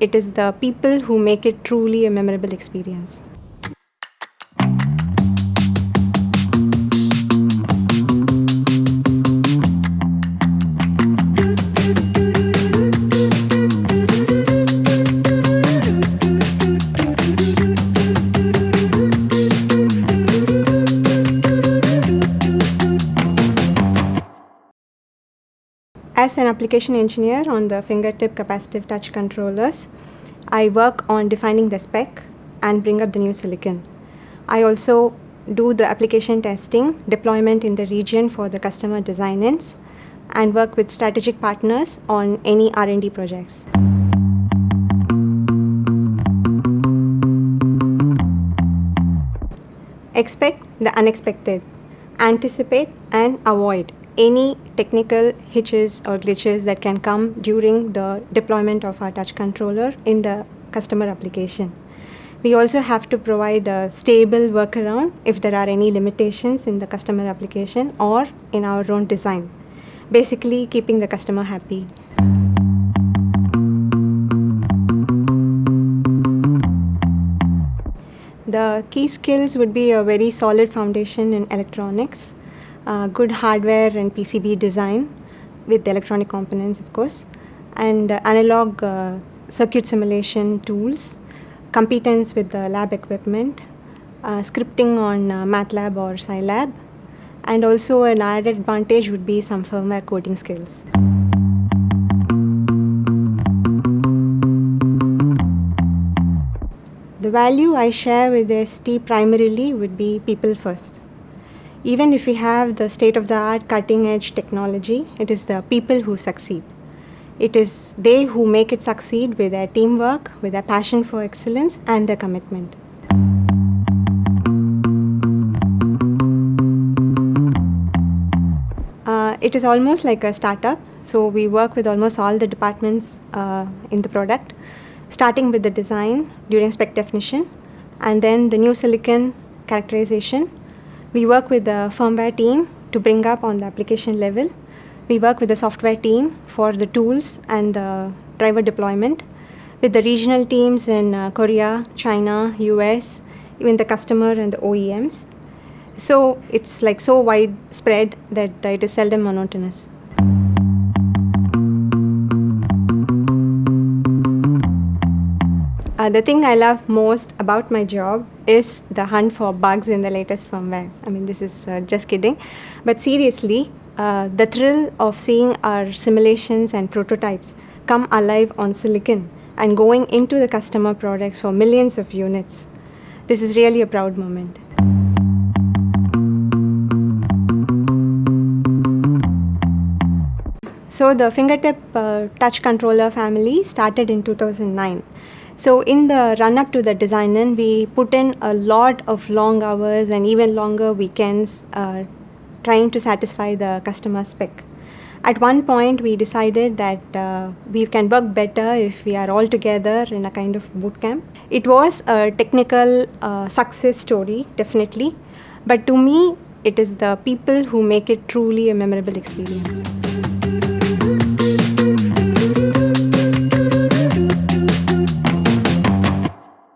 it is the people who make it truly a memorable experience. As an application engineer on the fingertip capacitive touch controllers, I work on defining the spec and bring up the new silicon. I also do the application testing, deployment in the region for the customer design-ins, and work with strategic partners on any R&D projects. Expect the unexpected. Anticipate and avoid any technical hitches or glitches that can come during the deployment of our touch controller in the customer application. We also have to provide a stable workaround if there are any limitations in the customer application or in our own design. Basically, keeping the customer happy. The key skills would be a very solid foundation in electronics, uh, good hardware and PCB design with electronic components, of course, and uh, analog uh, circuit simulation tools, competence with the lab equipment, uh, scripting on uh, MATLAB or Scilab, and also an added advantage would be some firmware coding skills. The value I share with ST primarily would be people first. Even if we have the state of the art cutting edge technology, it is the people who succeed. It is they who make it succeed with their teamwork, with their passion for excellence, and their commitment. Uh, it is almost like a startup, so we work with almost all the departments uh, in the product, starting with the design during spec definition, and then the new silicon characterization, we work with the firmware team to bring up on the application level. We work with the software team for the tools and the driver deployment, with the regional teams in uh, Korea, China, US, even the customer and the OEMs. So it's like so widespread that it is seldom monotonous. Uh, the thing I love most about my job is the hunt for bugs in the latest firmware. I mean, this is uh, just kidding. But seriously, uh, the thrill of seeing our simulations and prototypes come alive on silicon and going into the customer products for millions of units. This is really a proud moment. So the fingertip uh, touch controller family started in 2009. So in the run up to the design in, we put in a lot of long hours and even longer weekends uh, trying to satisfy the customer spec. At one point, we decided that uh, we can work better if we are all together in a kind of boot camp. It was a technical uh, success story, definitely. But to me, it is the people who make it truly a memorable experience.